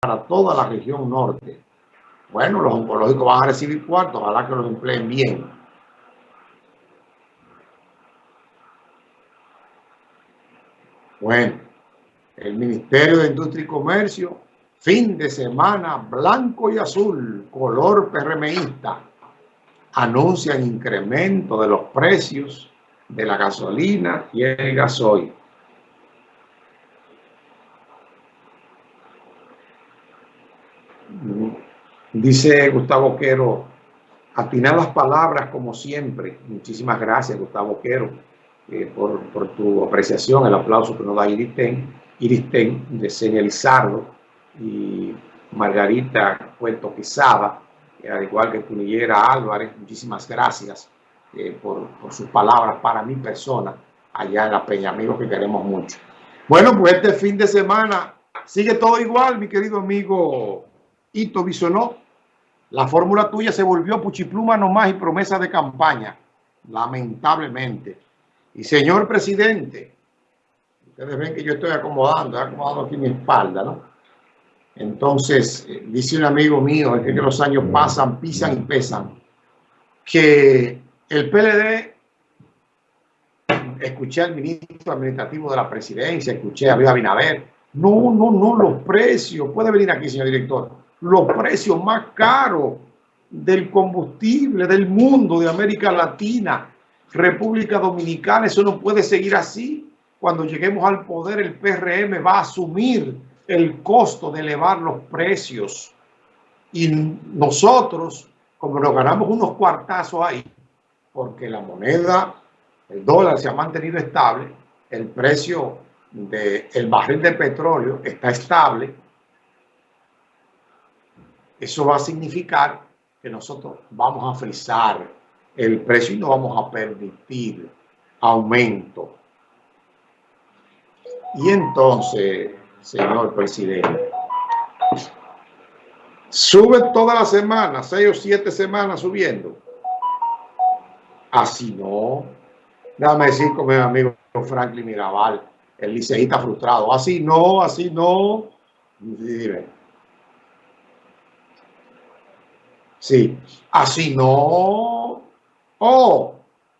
para toda la región norte. Bueno, los oncológicos van a recibir cuartos, ojalá que los empleen bien. Bueno, el Ministerio de Industria y Comercio, fin de semana blanco y azul, color PRMista, anuncian incremento de los precios de la gasolina y el gasoil. Dice Gustavo Quero, las palabras como siempre. Muchísimas gracias, Gustavo Quero, eh, por, tu apreciación, el aplauso que nos da Iristen, Iristen de señalizarlo y Margarita Puerto Quesada, eh, al igual que Punillera Álvarez, muchísimas gracias eh, por, por, sus palabras para mi persona allá en la Peña, amigos que queremos mucho. Bueno, pues este fin de semana sigue todo igual, mi querido amigo Ito Bisonó, la fórmula tuya se volvió puchipluma nomás y promesa de campaña, lamentablemente. Y señor presidente, ustedes ven que yo estoy acomodando, acomodando aquí mi espalda, ¿no? Entonces, eh, dice un amigo mío, es que los años pasan, pisan y pesan, que el PLD, escuché al ministro administrativo de la presidencia, escuché a Luis Abinader, no, no, no, los precios, puede venir aquí, señor director, los precios más caros del combustible del mundo, de América Latina, República Dominicana. Eso no puede seguir así. Cuando lleguemos al poder, el PRM va a asumir el costo de elevar los precios. Y nosotros, como nos ganamos unos cuartazos ahí, porque la moneda, el dólar se ha mantenido estable, el precio del barril de petróleo está estable, eso va a significar que nosotros vamos a frizar el precio y no vamos a permitir aumento. Y entonces, señor presidente, sube toda la semana, seis o siete semanas subiendo. Así no. Déjame decir con mi amigo Franklin Mirabal, el liceísta frustrado. Así no, así no. Dime. Sí, así no. Oh,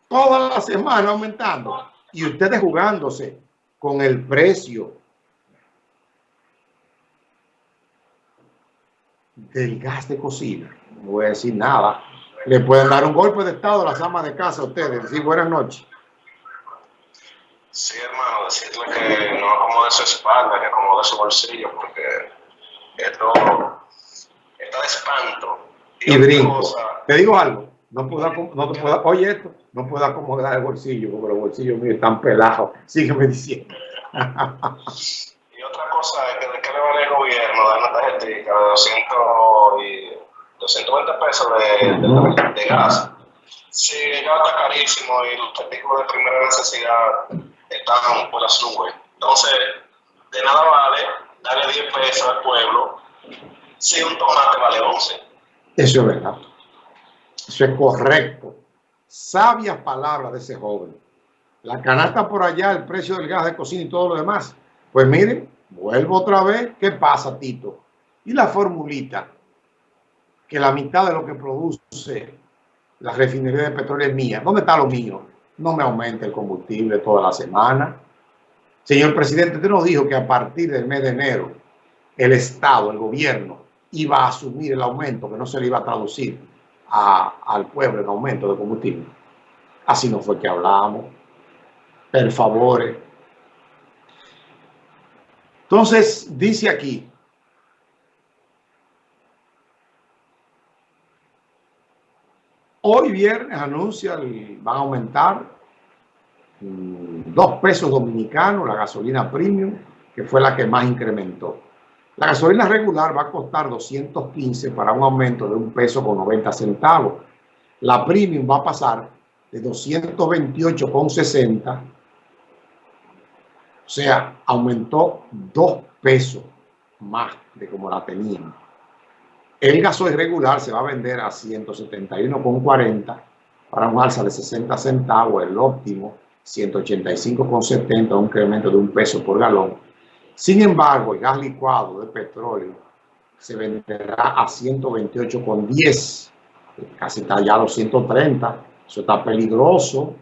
toda la semana aumentando. Y ustedes jugándose con el precio del gas de cocina. No voy a decir nada. Le pueden dar un golpe de estado a las amas de casa a ustedes. Sí, buenas noches. Sí, hermano, decirle que no acomode su espalda, que acomode su bolsillo, porque esto está de espanto y brinco. Te digo algo, no puedo, no te puedo, oye esto, no puedo acomodar el bolsillo porque los bolsillos míos están pelados. Sígueme diciendo. y otra cosa es que de qué le vale el gobierno dar una tarjetita de 200 y 220 pesos de, de, gas. Si el gas está carísimo y los artículos de primera necesidad están por las nubes. Entonces, de nada vale darle 10 pesos al pueblo si un tomate vale 11. Eso es verdad. Eso es correcto. Sabias palabras de ese joven. La canasta por allá, el precio del gas de cocina y todo lo demás. Pues miren, vuelvo otra vez. ¿Qué pasa, Tito? Y la formulita, que la mitad de lo que produce la refinería de petróleo es mía. ¿Dónde está lo mío? No me aumente el combustible toda la semana. Señor presidente, usted nos dijo que a partir del mes de enero, el Estado, el gobierno, iba a asumir el aumento, que no se le iba a traducir al pueblo en aumento de combustible. Así no fue que hablamos. Per favor. Entonces, dice aquí, hoy viernes anuncia, van a aumentar mm, dos pesos dominicanos la gasolina premium, que fue la que más incrementó. La gasolina regular va a costar 215 para un aumento de un peso con 90 centavos. La premium va a pasar de 228,60. O sea, aumentó dos pesos más de como la tenían. El gasoil regular se va a vender a 171,40 para un alza de 60 centavos. El óptimo 185,70, un incremento de un peso por galón sin embargo, el gas licuado de petróleo se venderá a 128,10, casi está ya a los 130, eso está peligroso.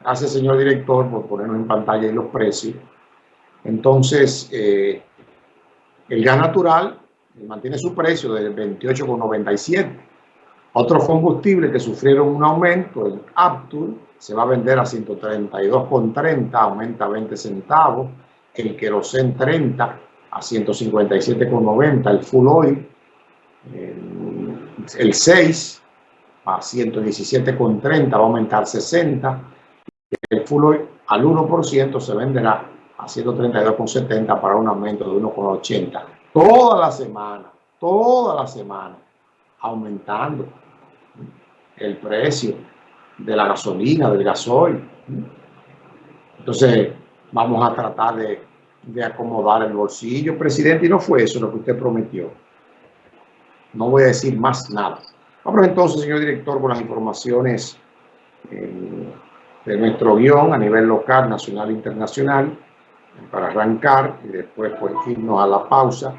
Gracias, señor director, por ponernos en pantalla y los precios. Entonces, eh, el gas natural mantiene su precio de 28,97. Otros combustibles que sufrieron un aumento, el Aptur, se va a vender a 132,30, aumenta 20 centavos. El Kerosen 30 a 157,90. El Full Oil, el, 6 a 117,30, va a aumentar 60. El Full al 1% se venderá a 132,70 para un aumento de 1,80. Toda la semana, toda la semana, aumentando el precio de la gasolina, del gasoil. Entonces, vamos a tratar de, acomodar el bolsillo, presidente, y no fue eso lo que usted prometió. No voy a decir más nada. Vamos entonces, señor director, con las informaciones eh, de nuestro guion a nivel local, nacional e internacional, para arrancar y después pues irnos a la pausa